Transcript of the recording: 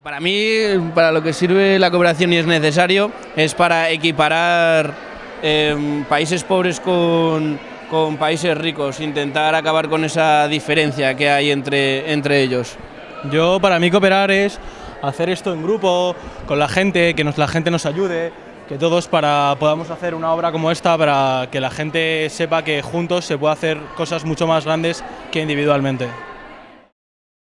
Para mí, para lo que sirve la cooperación y es necesario, es para equiparar eh, países pobres con, con, países ricos, intentar acabar con esa diferencia que hay entre, entre ellos. Yo, para mí, cooperar es hacer esto en grupo, con la gente, que nos, la gente nos ayude, que todos para podamos hacer una obra como esta, para que la gente sepa que juntos se puede hacer cosas mucho más grandes que individualmente.